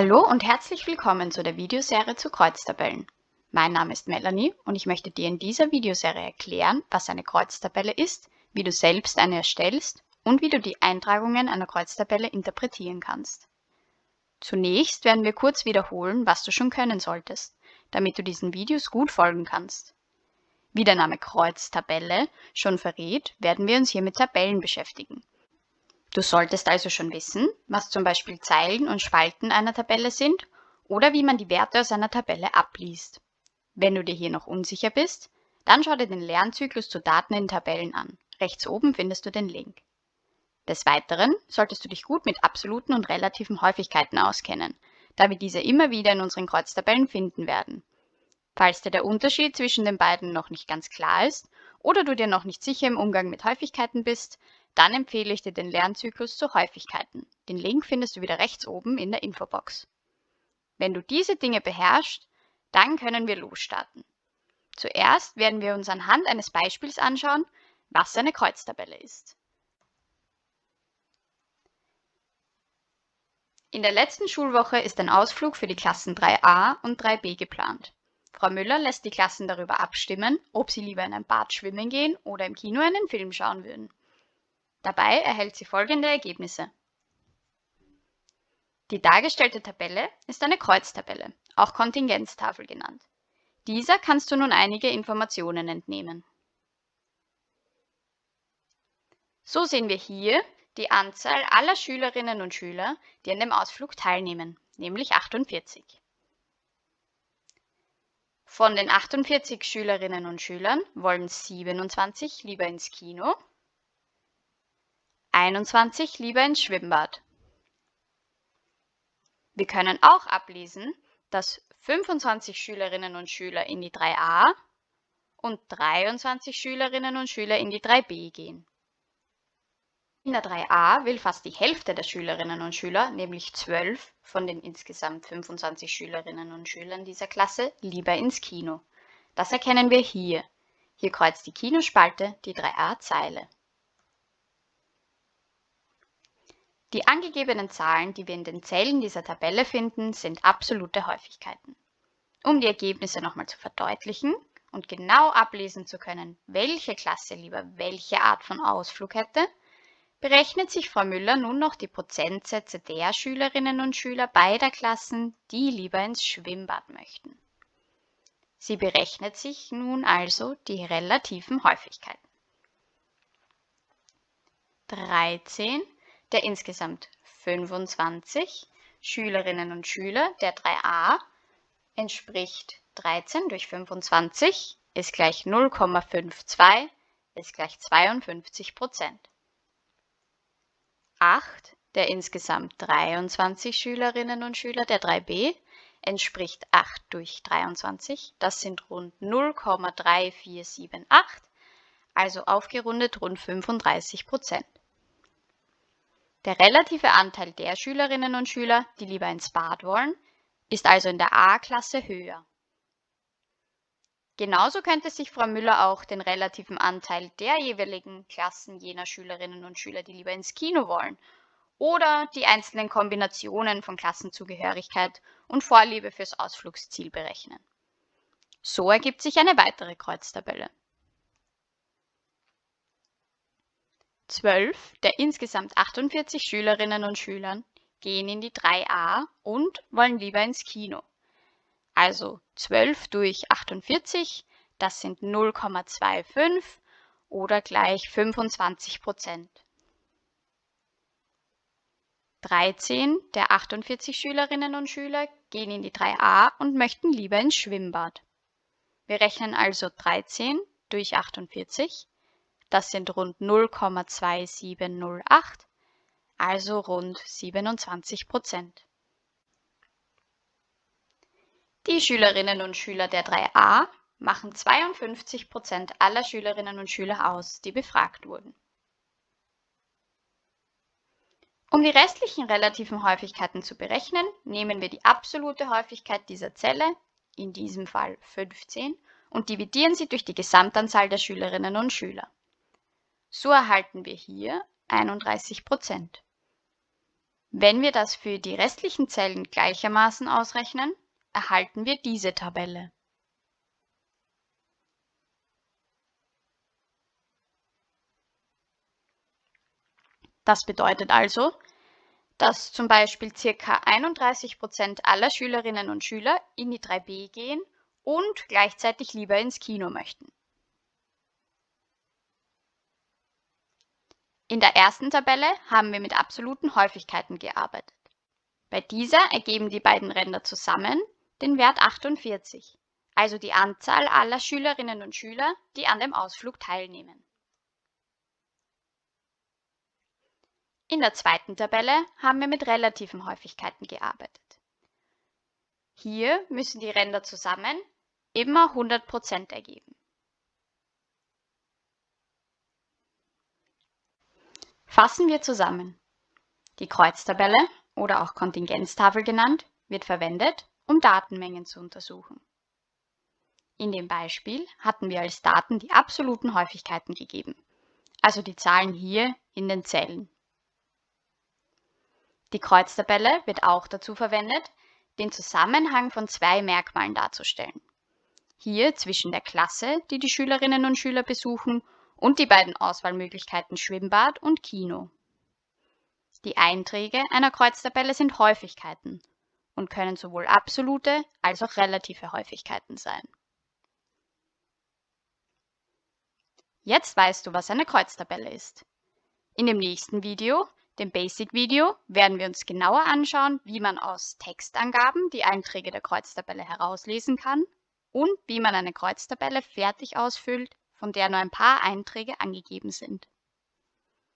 Hallo und herzlich willkommen zu der Videoserie zu Kreuztabellen. Mein Name ist Melanie und ich möchte dir in dieser Videoserie erklären, was eine Kreuztabelle ist, wie du selbst eine erstellst und wie du die Eintragungen einer Kreuztabelle interpretieren kannst. Zunächst werden wir kurz wiederholen, was du schon können solltest, damit du diesen Videos gut folgen kannst. Wie der Name Kreuztabelle schon verrät, werden wir uns hier mit Tabellen beschäftigen. Du solltest also schon wissen, was zum Beispiel Zeilen und Spalten einer Tabelle sind oder wie man die Werte aus einer Tabelle abliest. Wenn du dir hier noch unsicher bist, dann schau dir den Lernzyklus zu Daten in Tabellen an. Rechts oben findest du den Link. Des Weiteren solltest du dich gut mit absoluten und relativen Häufigkeiten auskennen, da wir diese immer wieder in unseren Kreuztabellen finden werden. Falls dir der Unterschied zwischen den beiden noch nicht ganz klar ist oder du dir noch nicht sicher im Umgang mit Häufigkeiten bist, dann empfehle ich dir den Lernzyklus zu Häufigkeiten. Den Link findest du wieder rechts oben in der Infobox. Wenn du diese Dinge beherrschst, dann können wir losstarten. Zuerst werden wir uns anhand eines Beispiels anschauen, was eine Kreuztabelle ist. In der letzten Schulwoche ist ein Ausflug für die Klassen 3a und 3b geplant. Frau Müller lässt die Klassen darüber abstimmen, ob sie lieber in ein Bad schwimmen gehen oder im Kino einen Film schauen würden. Dabei erhält sie folgende Ergebnisse. Die dargestellte Tabelle ist eine Kreuztabelle, auch Kontingenztafel genannt. Dieser kannst du nun einige Informationen entnehmen. So sehen wir hier die Anzahl aller Schülerinnen und Schüler, die an dem Ausflug teilnehmen, nämlich 48. Von den 48 Schülerinnen und Schülern wollen 27 lieber ins Kino 21 lieber ins Schwimmbad. Wir können auch ablesen, dass 25 Schülerinnen und Schüler in die 3a und 23 Schülerinnen und Schüler in die 3b gehen. In der 3a will fast die Hälfte der Schülerinnen und Schüler, nämlich 12 von den insgesamt 25 Schülerinnen und Schülern dieser Klasse, lieber ins Kino. Das erkennen wir hier. Hier kreuzt die Kinospalte die 3a-Zeile. Die angegebenen Zahlen, die wir in den Zellen dieser Tabelle finden, sind absolute Häufigkeiten. Um die Ergebnisse nochmal zu verdeutlichen und genau ablesen zu können, welche Klasse lieber welche Art von Ausflug hätte, berechnet sich Frau Müller nun noch die Prozentsätze der Schülerinnen und Schüler beider Klassen, die lieber ins Schwimmbad möchten. Sie berechnet sich nun also die relativen Häufigkeiten. 13 der insgesamt 25 Schülerinnen und Schüler der 3a entspricht 13 durch 25 ist gleich 0,52 ist gleich 52 Prozent. 8 der insgesamt 23 Schülerinnen und Schüler der 3b entspricht 8 durch 23, das sind rund 0,3478, also aufgerundet rund 35 Prozent. Der relative Anteil der Schülerinnen und Schüler, die lieber ins Bad wollen, ist also in der A-Klasse höher. Genauso könnte sich Frau Müller auch den relativen Anteil der jeweiligen Klassen jener Schülerinnen und Schüler, die lieber ins Kino wollen, oder die einzelnen Kombinationen von Klassenzugehörigkeit und Vorliebe fürs Ausflugsziel berechnen. So ergibt sich eine weitere Kreuztabelle. 12 der insgesamt 48 Schülerinnen und Schülern gehen in die 3a und wollen lieber ins Kino. Also 12 durch 48, das sind 0,25 oder gleich 25 Prozent. 13 der 48 Schülerinnen und Schüler gehen in die 3a und möchten lieber ins Schwimmbad. Wir rechnen also 13 durch 48 das sind rund 0,2708, also rund 27 Prozent. Die Schülerinnen und Schüler der 3a machen 52 Prozent aller Schülerinnen und Schüler aus, die befragt wurden. Um die restlichen relativen Häufigkeiten zu berechnen, nehmen wir die absolute Häufigkeit dieser Zelle, in diesem Fall 15, und dividieren sie durch die Gesamtanzahl der Schülerinnen und Schüler. So erhalten wir hier 31 Prozent. Wenn wir das für die restlichen Zellen gleichermaßen ausrechnen, erhalten wir diese Tabelle. Das bedeutet also, dass zum Beispiel ca. 31% aller Schülerinnen und Schüler in die 3b gehen und gleichzeitig lieber ins Kino möchten. In der ersten Tabelle haben wir mit absoluten Häufigkeiten gearbeitet. Bei dieser ergeben die beiden Ränder zusammen den Wert 48, also die Anzahl aller Schülerinnen und Schüler, die an dem Ausflug teilnehmen. In der zweiten Tabelle haben wir mit relativen Häufigkeiten gearbeitet. Hier müssen die Ränder zusammen immer 100% ergeben. Fassen wir zusammen. Die Kreuztabelle oder auch Kontingenztafel genannt, wird verwendet, um Datenmengen zu untersuchen. In dem Beispiel hatten wir als Daten die absoluten Häufigkeiten gegeben, also die Zahlen hier in den Zellen. Die Kreuztabelle wird auch dazu verwendet, den Zusammenhang von zwei Merkmalen darzustellen. Hier zwischen der Klasse, die die Schülerinnen und Schüler besuchen, und die beiden Auswahlmöglichkeiten Schwimmbad und Kino. Die Einträge einer Kreuztabelle sind Häufigkeiten und können sowohl absolute als auch relative Häufigkeiten sein. Jetzt weißt du, was eine Kreuztabelle ist. In dem nächsten Video dem Basic-Video werden wir uns genauer anschauen, wie man aus Textangaben die Einträge der Kreuztabelle herauslesen kann und wie man eine Kreuztabelle fertig ausfüllt, von der nur ein paar Einträge angegeben sind.